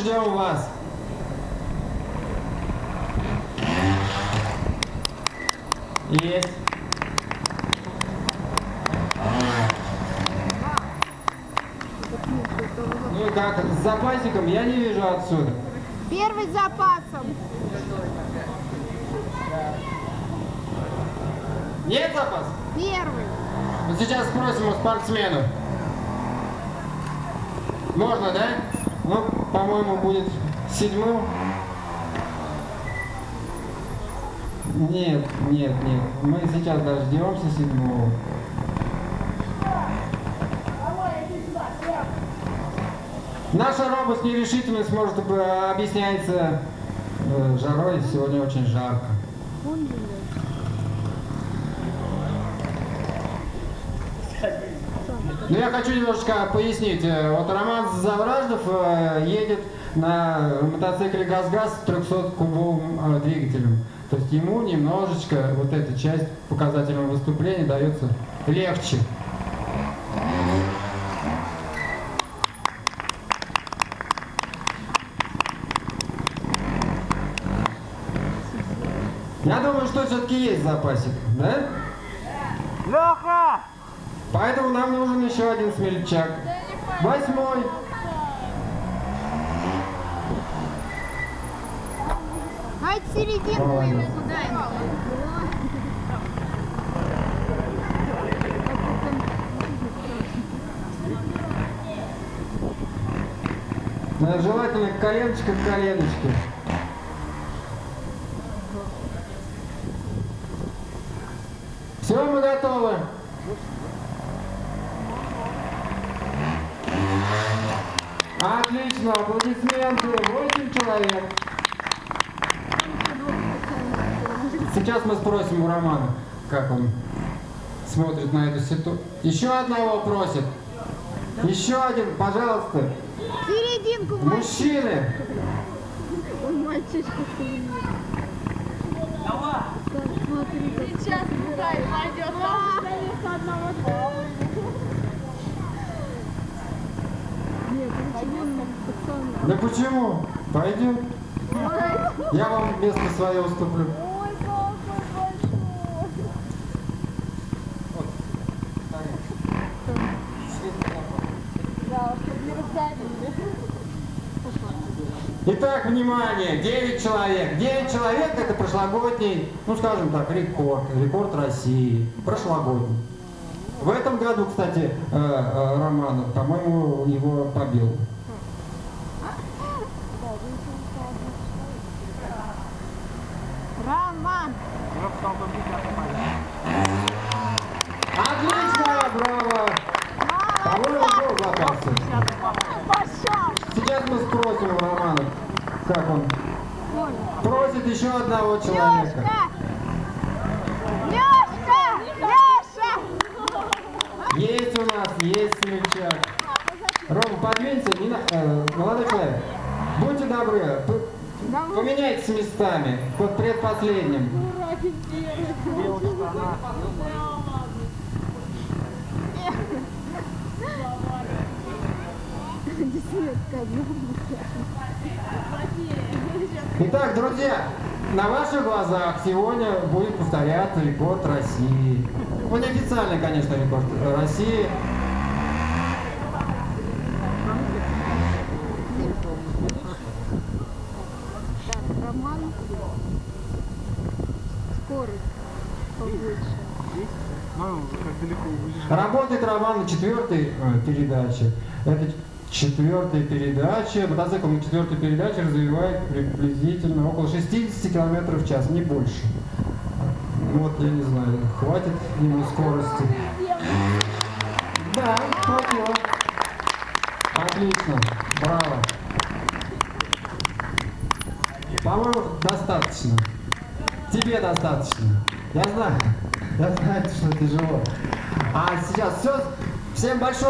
ждем вас. Есть. Ну и как, с запасиком я не вижу отсюда. Первый с запасом. Нет запас? Первый. Вот сейчас спросим у спортсменов. Можно, да? Ну, по-моему, будет седьмым. Нет, нет, нет. Мы сейчас дождемся седьмого. Наша робость нерешительность может э, объясняется э, жарой. Сегодня очень жарко. Ну, я хочу немножечко пояснить. Э, Вот Роман Завраждов э, едет на мотоцикле ГАЗ-ГАЗ с 300-кубовым э, двигателем. То есть ему немножечко вот эта часть показательного выступления дается легче. Я думаю, что все-таки есть запасик, да? Леха! Поэтому нам нужен еще один смельчак. Восьмой. А это серединку его куда ему? Э, Желательно коленочка к коленочке. Все, мы готовы. Отлично, аплодисменты. Восемь человек. Сейчас мы спросим у Романа, как он смотрит на эту ситуацию. Еще одного просит. Еще один, пожалуйста. Серединку. Мужчины, Он мальчишка Так, смотри. Сейчас играй, пойдет. Нет, почему он пацан? Да почему? Пойдем. Я вам место свое уступлю. Ой. Итак, внимание, 9 человек. 9 человек это прошлогодний, ну скажем так, рекорд. Рекорд России. Прошлогодний. В этом году, кстати, э, э, Роман, по-моему, его побил. Роман! Отлично, браво! Был запасы. Пошел! Сейчас мы спросим у Романа, как он просит еще одного человека. Лешка! Лешка! Леша! Есть у нас, есть смельчак. Рома, подвинься, не на- э, молодой человек, будьте добры, поменяйтесь местами, под предпоследним. Итак, друзья, на ваших глазах сегодня будет повторяться рекорд России. Ну, неофициальный, конечно, рекорд России. Так, Роман. Скорость побольше. Ну, как далеко убежишь. Работает Роман на четвертой э, передаче. Это четвертая передача. Мотоцикл на четвертой передаче развивает приблизительно около 60 км в час, не больше. Вот, я не знаю, хватит ему скорости. Да, хватило. Отлично, браво. По-моему, достаточно. Тебе достаточно. Я знаю, я знаю, что тяжело. А сейчас все. Всем большое